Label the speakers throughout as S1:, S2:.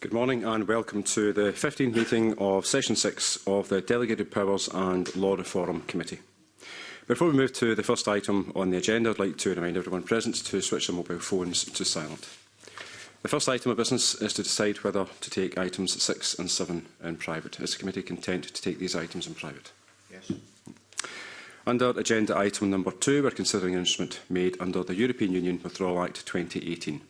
S1: Good morning and welcome to the 15th meeting of Session 6 of the Delegated Powers and Law Reform Committee. Before we move to the first item on the agenda, I'd like to remind everyone present to switch their mobile phones to silent. The first item of business is to decide whether to take items 6 and 7 in private. Is the committee content to take these items in private?
S2: Yes.
S1: Under agenda item number 2, we're considering an instrument made under the European Union Withdrawal Act 2018.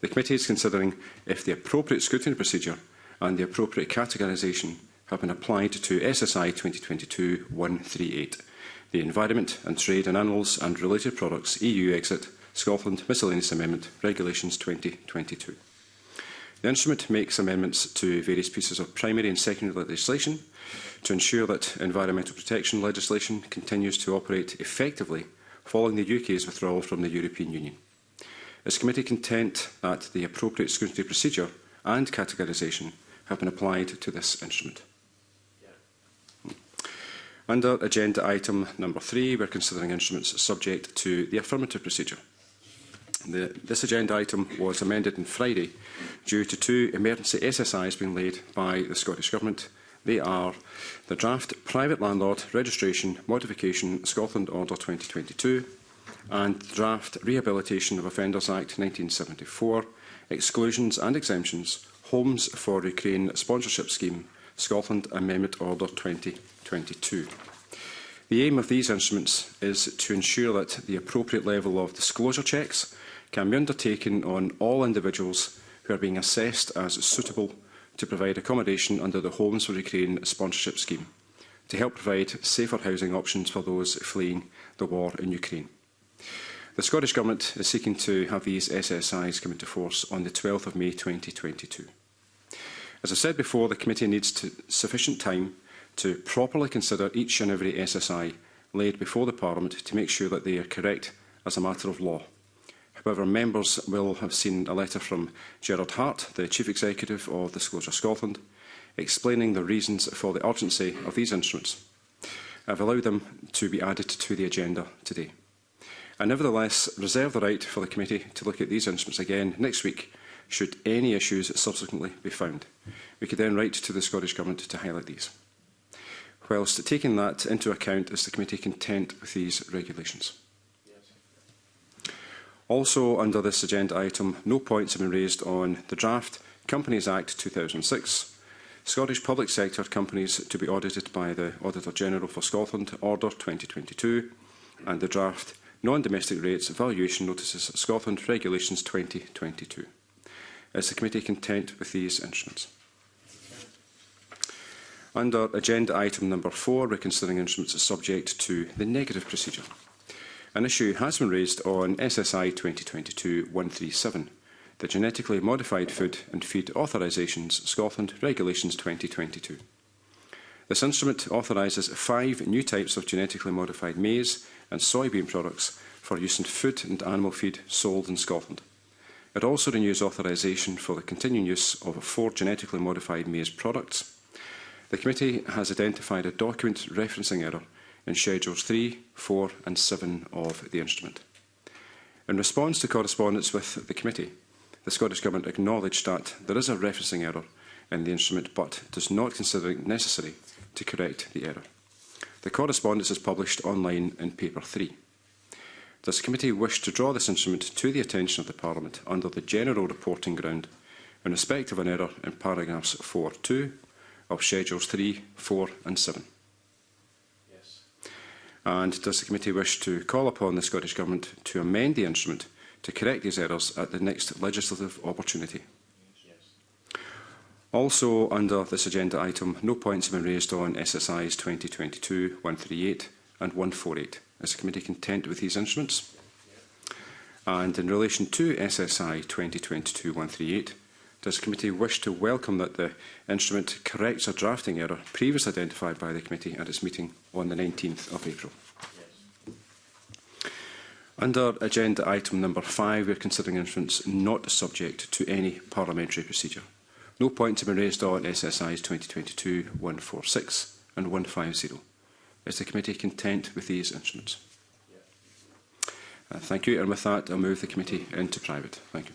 S1: The committee is considering if the appropriate scrutiny procedure and the appropriate categorisation have been applied to SSI 2022-138, the Environment and Trade in Animals and Related Products EU Exit Scotland Miscellaneous Amendment Regulations 2022. The instrument makes amendments to various pieces of primary and secondary legislation to ensure that environmental protection legislation continues to operate effectively following the UK's withdrawal from the European Union. Is committee content that the appropriate scrutiny procedure and categorisation have been applied to this instrument? Yeah. Under agenda item number three, we're considering instruments subject to the affirmative procedure. The, this agenda item was amended on Friday due to two emergency SSIs being laid by the Scottish Government. They are the draft Private Landlord Registration Modification Scotland Order 2022 and draft Rehabilitation of Offenders Act 1974, Exclusions and Exemptions, Homes for Ukraine Sponsorship Scheme, Scotland Amendment Order 2022. The aim of these instruments is to ensure that the appropriate level of disclosure checks can be undertaken on all individuals who are being assessed as suitable to provide accommodation under the Homes for Ukraine sponsorship scheme to help provide safer housing options for those fleeing the war in Ukraine. The Scottish Government is seeking to have these SSIs come into force on the 12th of May 2022. As I said before, the committee needs to, sufficient time to properly consider each and every SSI laid before the Parliament to make sure that they are correct as a matter of law. However, members will have seen a letter from Gerard Hart, the Chief Executive of Disclosure Scotland, explaining the reasons for the urgency of these instruments. I've allowed them to be added to the agenda today. I nevertheless reserve the right for the committee to look at these instruments again next week should any issues subsequently be found. We could then write to the Scottish Government to highlight these. Whilst taking that into account, is the committee content with these regulations? Yes. Also under this agenda item, no points have been raised on the draft Companies Act 2006, Scottish public sector companies to be audited by the Auditor General for Scotland Order 2022 and the draft non-domestic rates evaluation notices Scotland Regulations 2022. Is the committee content with these instruments? Under agenda item number four, reconsidering instruments are subject to the negative procedure. An issue has been raised on SSI 2022-137, the Genetically Modified Food and Feed Authorisations Scotland Regulations 2022. This instrument authorises five new types of genetically modified maize and soybean products for use in food and animal feed sold in Scotland. It also renews authorisation for the continuing use of four genetically modified maize products. The committee has identified a document referencing error in Schedules 3, 4 and 7 of the instrument. In response to correspondence with the committee, the Scottish Government acknowledged that there is a referencing error in the instrument but does not consider it necessary to correct the error. The correspondence is published online in Paper 3. Does the committee wish to draw this instrument to the attention of the Parliament under the general reporting ground in respect of an error in paragraphs 4.2 of Schedules 3, 4 and 7? Yes. And does the committee wish to call upon the Scottish Government to amend the instrument to correct these errors at the next legislative opportunity? Also under this agenda item, no points have been raised on SSIs 2022, 138 and 148. Is the committee content with these instruments? And in relation to SSI 2022-138, does the committee wish to welcome that the instrument corrects a drafting error previously identified by the committee at its meeting on the 19th of April? Yes. Under agenda item number 5, we are considering instruments not subject to any parliamentary procedure. No points have been raised on SSIs 2022-146 and 150. Is the committee content with these instruments? Uh, thank you. And with that, I'll move the committee into private. Thank you.